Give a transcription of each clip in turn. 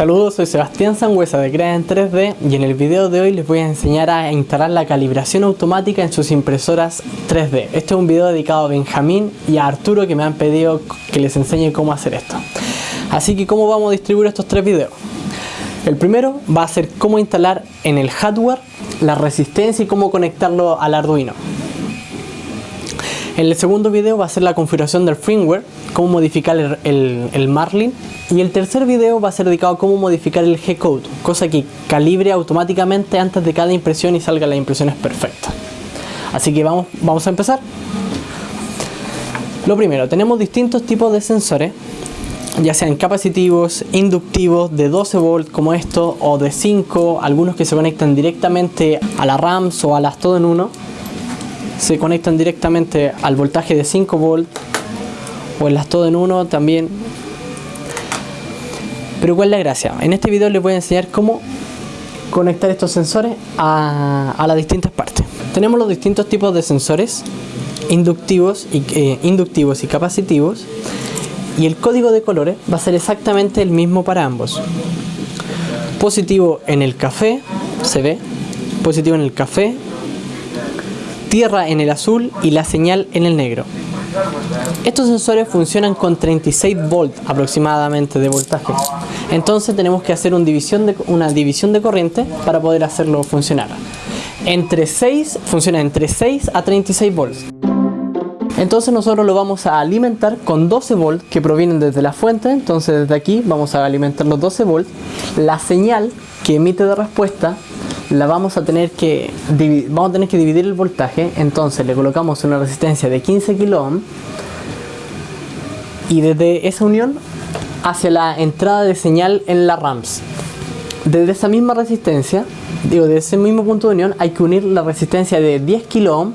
Saludos, soy Sebastián Sangüesa de Crea en 3D y en el video de hoy les voy a enseñar a instalar la calibración automática en sus impresoras 3D. Este es un video dedicado a Benjamín y a Arturo que me han pedido que les enseñe cómo hacer esto. Así que ¿cómo vamos a distribuir estos tres videos? El primero va a ser cómo instalar en el hardware la resistencia y cómo conectarlo al Arduino. El segundo video va a ser la configuración del firmware, cómo modificar el, Marlin. Y el tercer video va a ser dedicado a cómo modificar el G-Code, cosa que calibre automáticamente antes de cada impresión y salga las impresiones perfectas. Así que vamos, vamos a empezar. Lo primero, tenemos distintos tipos de sensores, ya sean capacitivos, inductivos, de 12 volts como esto, o de 5, algunos que se conectan directamente a la RAMs o a las todo en uno se conectan directamente al voltaje de 5 volts o en las todo en uno también. Pero cuál es la gracia en este video les voy a enseñar cómo conectar estos sensores a, las distintas partes. Tenemos los distintos tipos de sensores inductivos y, eh, inductivos y capacitivos y el código de colores va a ser exactamente el mismo para ambos. Positivo en el café se ve. Positivo en el café tierra en el azul y la señal en el negro. Estos sensores funcionan con 36 volts aproximadamente de voltaje. Entonces tenemos que hacer una división de corriente para poder hacerlo funcionar. Entre 6, funciona entre 6 a 36 volts. Entonces nosotros lo vamos a alimentar con 12 volts que provienen desde la fuente. Entonces desde aquí vamos a alimentar los 12 volts. La señal que emite de respuesta la vamos a tener que vamos a tener que dividir el voltaje. Entonces le colocamos una resistencia de 15 kilo y desde esa unión hacia la entrada de señal en la RAMS desde esa misma resistencia digo de ese mismo punto de unión hay que unir la resistencia de 10 kilo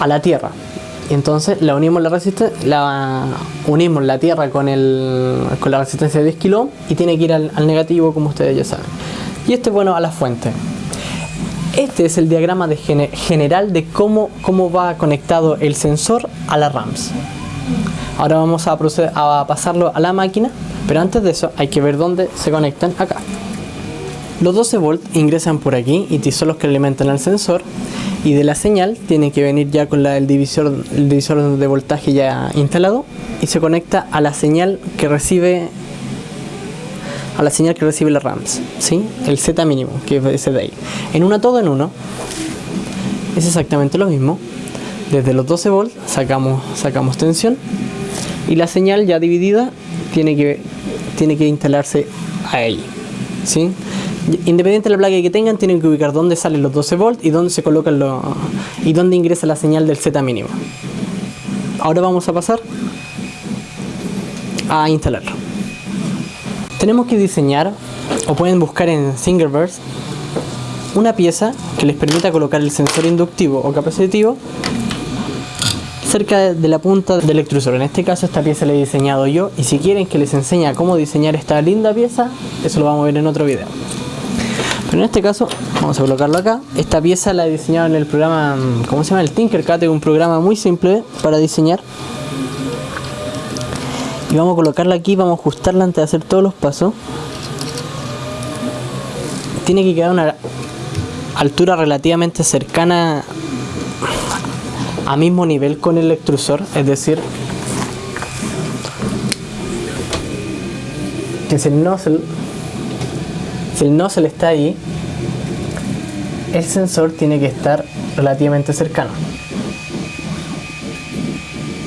a la tierra. Entonces la unimos la resistencia la unimos la tierra con el con la resistencia de 10 kilo y tiene que ir al negativo como ustedes ya saben y este bueno a la fuente. Este es el diagrama de general de cómo, cómo va conectado el sensor a la RAMS. Ahora vamos a, proceder a pasarlo a la máquina, pero antes de eso hay que ver dónde se conectan acá. Los 12 volts ingresan por aquí y son los que alimentan al sensor y de la señal tiene que venir ya con la, el, divisor, el divisor de voltaje ya instalado y se conecta a la señal que recibe a la señal que recibe la RAMS, ¿sí? el Z mínimo, que es de ahí. En una todo en uno es exactamente lo mismo. Desde los 12 volts sacamos, sacamos tensión y la señal ya dividida tiene que, tiene que instalarse ahí. ¿sí? Independiente de la placa que tengan, tienen que ubicar dónde salen los 12 volts y dónde se colocan los y dónde ingresa la señal del Z mínimo. Ahora vamos a pasar a instalarlo tenemos que diseñar o pueden buscar en Thingiverse una pieza que les permita colocar el sensor inductivo o capacitivo cerca de la punta del extrusor. En este caso esta pieza la he diseñado yo y si quieren que les enseñe cómo diseñar esta linda pieza, eso lo vamos a ver en otro video. Pero en este caso, vamos a colocarlo acá. Esta pieza la he diseñado en el programa, ¿cómo se llama? El Tinkercad, es un programa muy simple para diseñar y vamos a colocarla aquí, vamos a ajustarla antes de hacer todos los pasos. Tiene que quedar una altura relativamente cercana a mismo nivel con el extrusor, es decir que si el nozzle si el nozzle está ahí el sensor tiene que estar relativamente cercano.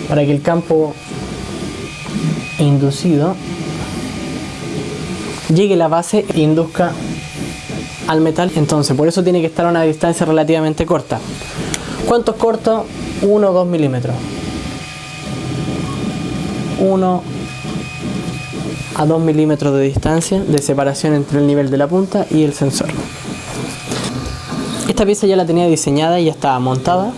Para que el campo inducido llegue la base e induzca al metal entonces por eso tiene que estar a una distancia relativamente corta. ¿cuánto es corto? 1 o 2 milímetros. 1 a 2 milímetros de distancia de separación entre el nivel de la punta y el sensor. Esta pieza ya la tenía diseñada y ya estaba montada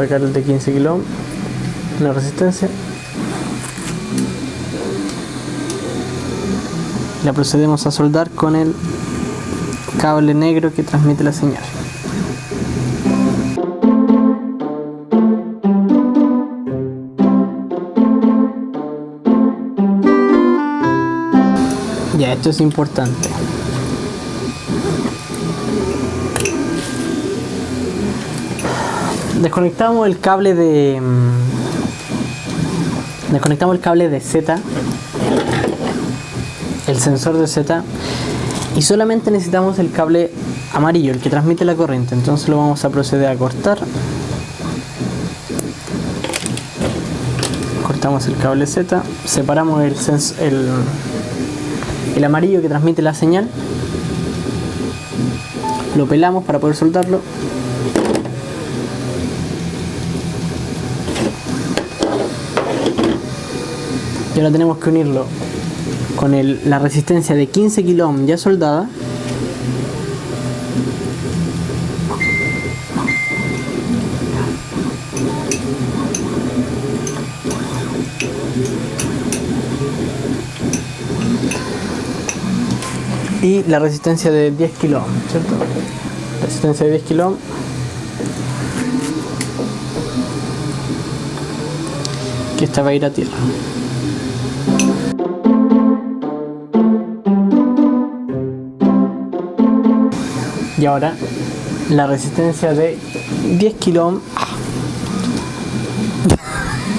sacar el de 15 kilo. La resistencia. La procedemos a soldar con el cable negro que transmite la señal. Ya esto es importante desconectamos el cable de mm, desconectamos el cable de Z el sensor de Z y solamente necesitamos el cable amarillo, el que transmite la corriente. Entonces lo vamos a proceder a cortar. Cortamos el cable Z, separamos el, el, el amarillo que transmite la señal, lo pelamos para poder soltarlo ahora tenemos que unirlo con la resistencia de 15 kilo ya soldada y la resistencia de 10 kilo ¿cierto? resistencia de 10 kilo que esta va a ir a tierra y ahora la resistencia de 10 kilo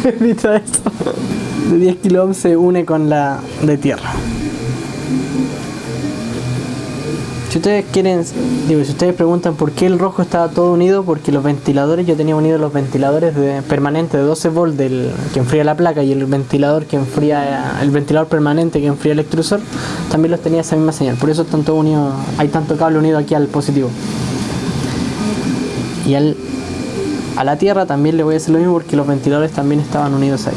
de 10 kilo se une con la de tierra si ustedes quieren, digo, si ustedes preguntan por qué el rojo estaba todo unido, porque los ventiladores, yo tenía unidos los ventiladores permanentes de 12 volts del, que enfría la placa y el ventilador que enfría, el ventilador permanente que enfría el extrusor, también los tenía esa misma señal. Por eso están todos unidos, hay tanto cable unido aquí al positivo. Y al, a la tierra también le voy a hacer lo mismo porque los ventiladores también estaban unidos ahí.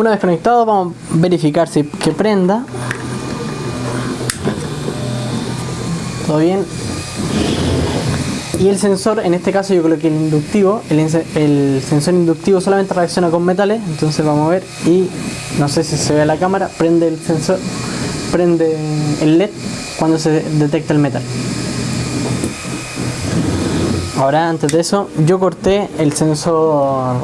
Una vez conectado vamos a verificar si que prenda. Todo bien. Y el sensor, en este caso yo creo que el inductivo, el, el, sensor inductivo solamente reacciona con metales, entonces vamos a ver y no sé si se ve a la cámara, prende el sensor, prende el LED cuando se detecta el metal. Ahora antes de eso, yo corté el sensor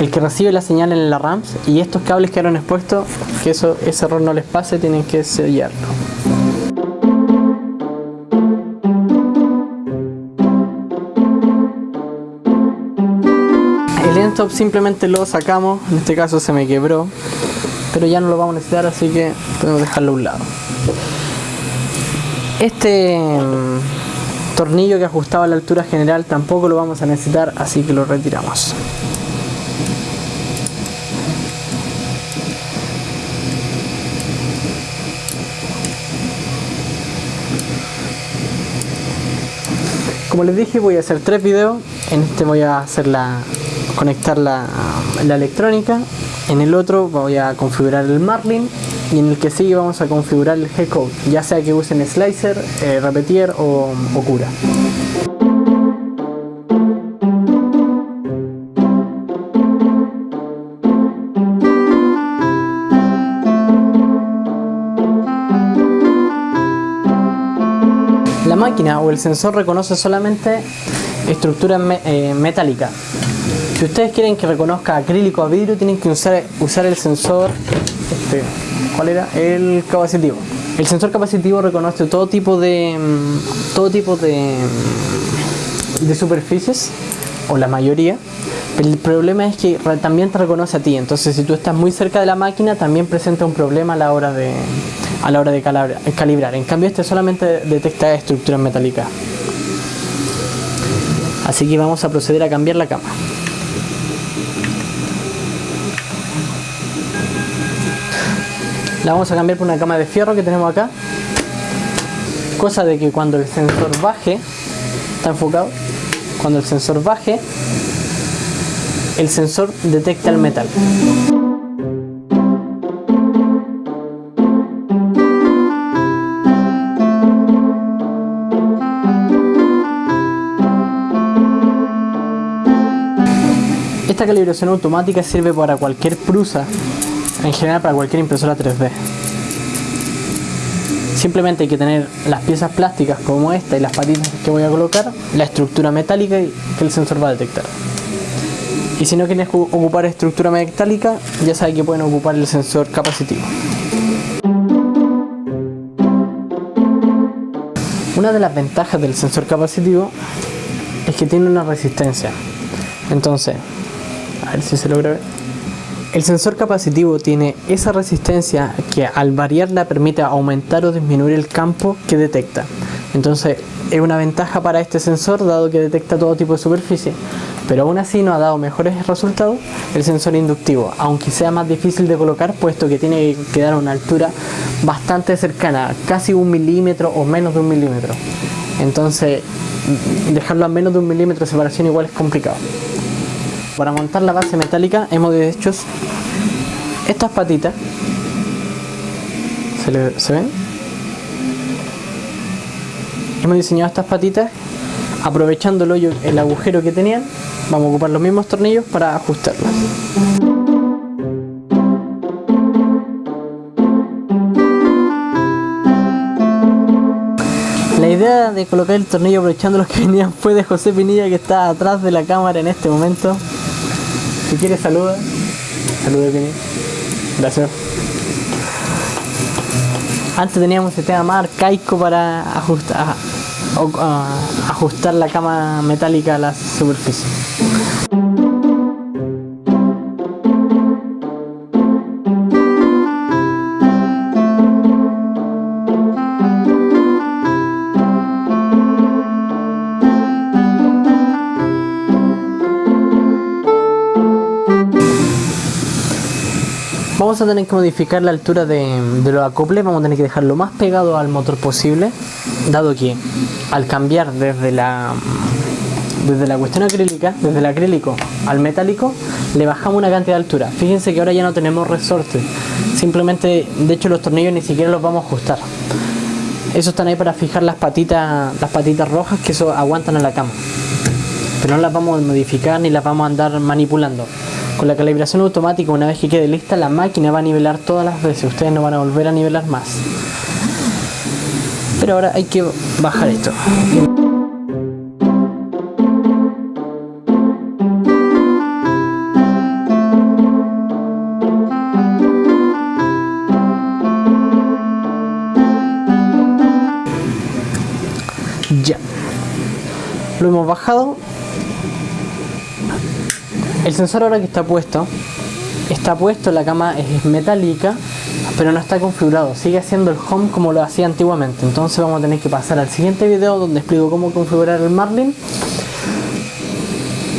el que recibe la señal en la RAMS y estos cables quedaron expuestos, que eso, ese error no les pase, tienen que sellarlo. El end simplemente lo sacamos, en este caso se me quebró, pero ya no lo vamos a necesitar, así que podemos dejarlo a un lado. Este mm, tornillo que ajustaba la altura general tampoco lo vamos a necesitar, así que lo retiramos. Como les dije voy a hacer tres videos, en este voy a hacer la, conectar la, electrónica, en el otro voy a configurar el Marlin y en el que sigue vamos a configurar el G-Code, ya sea que usen Slicer, eh, Repetier o, Cura. máquina o el sensor reconoce solamente estructuras eh, metálicas. Si ustedes quieren que reconozca acrílico a vidrio, tienen que usar, usar el sensor, este, ¿cuál era? El capacitivo. El sensor capacitivo reconoce todo tipo de, mm, todo tipo de, mm, de superficies, o la mayoría. El problema es que también te reconoce a ti, entonces si tú estás muy cerca de la máquina, también presenta un problema a la hora de, a la hora de calibrar. En cambio este solamente detecta estructuras metálicas. Así que vamos a proceder a cambiar la cama. La vamos a cambiar por una cama de fierro que tenemos acá. Cosa de que cuando el sensor baje, está enfocado, cuando el sensor baje, el sensor detecta el metal. Esta calibración automática sirve para cualquier prusa, en general para cualquier impresora 3D. Simplemente hay que tener las piezas plásticas como esta y las patitas que voy a colocar, la estructura metálica que el sensor va a detectar. Y si no quieres ocupar estructura metálica, ya sabes que pueden ocupar el sensor capacitivo. Una de las ventajas del sensor capacitivo es que tiene una resistencia. Entonces, a ver si se logra ver. El sensor capacitivo tiene esa resistencia que al variarla permite aumentar o disminuir el campo que detecta. Entonces es una ventaja para este sensor dado que detecta todo tipo de superficie. Pero aún así no ha dado mejores resultados el sensor inductivo, aunque sea más difícil de colocar puesto que tiene que quedar a una altura bastante cercana, casi un milímetro o menos de un milímetro. Entonces dejarlo a menos de un milímetro de separación igual es complicado. Para montar la base metálica hemos hecho estas patitas. ¿Se, ven? Hemos diseñado estas patitas aprovechando el hoyo, el agujero que tenían. Vamos a ocupar los mismos tornillos para ajustarlas. La idea de colocar el tornillo aprovechando los que venían fue de José Pinilla que está atrás de la cámara en este momento. Si quieres saluda. Saluda Kenny. Gracias. Antes teníamos el tema más arcaico para ajustar, ajustar la cama metálica a la superficie. Vamos a tener que modificar la altura de, los acoples, vamos a tener que dejarlo más pegado al motor posible, dado que al cambiar desde la desde la cuestión acrílica, desde el acrílico al metálico, le bajamos una cantidad de altura. Fíjense que ahora ya no tenemos resorte, simplemente, de hecho los tornillos ni siquiera los vamos a ajustar. Esos están ahí para fijar las patitas, las patitas rojas que eso aguantan a la cama. Pero no las vamos a modificar ni las vamos a andar manipulando. Con la calibración automática, una vez que quede lista, la máquina va a nivelar todas las veces. Ustedes no van a volver a nivelar más. Pero ahora hay que bajar esto. Ya. Lo hemos bajado el sensor ahora que está puesto, está puesto, la cama es metálica, pero no está configurado, sigue haciendo el home como lo hacía antiguamente. Entonces vamos a tener que pasar al siguiente video donde explico cómo configurar el Marlin.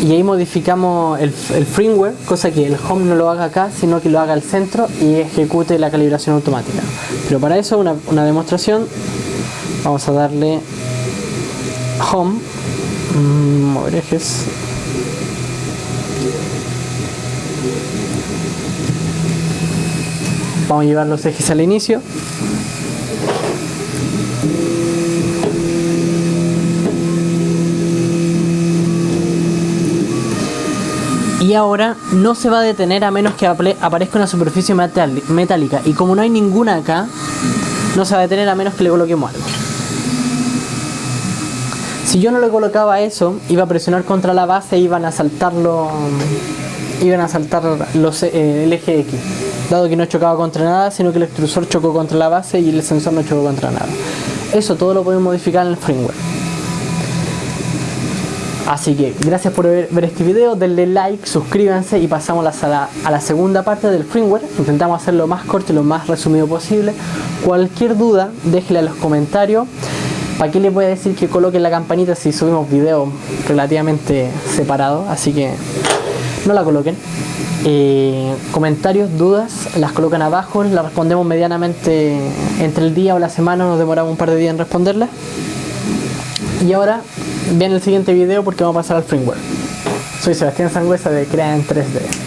Y ahí modificamos el, firmware, cosa que el home no lo haga acá, sino que lo haga al centro y ejecute la calibración automática. Pero para eso, una, demostración, vamos a darle home, mmm, ejes, Vamos a llevar los ejes al inicio. Y ahora no se va a detener a menos que aparezca una superficie metálica. Y como no hay ninguna acá, no se va a detener a menos que le coloquemos algo. Si yo no le colocaba eso, iba a presionar contra la base e iban a saltarlo iban a saltar los, eh, el eje X dado que no chocaba contra nada, sino que el extrusor chocó contra la base y el sensor no chocó contra nada. Eso todo lo podemos modificar en el firmware. Así que gracias por ver, este video, denle like, suscríbanse y pasamos a la, a la segunda parte del firmware. Intentamos hacerlo lo más corto y lo más resumido posible. Cualquier duda, déjela en los comentarios. ¿Para qué les voy a decir que coloquen la campanita si subimos videos relativamente separados? Así que no la coloquen. Eh, comentarios, dudas, las colocan abajo, las respondemos medianamente entre el día o la semana, nos demoramos un par de días en responderlas. Y ahora viene el siguiente video porque vamos a pasar al firmware. Soy Sebastián Sangüesa de Crea en 3D.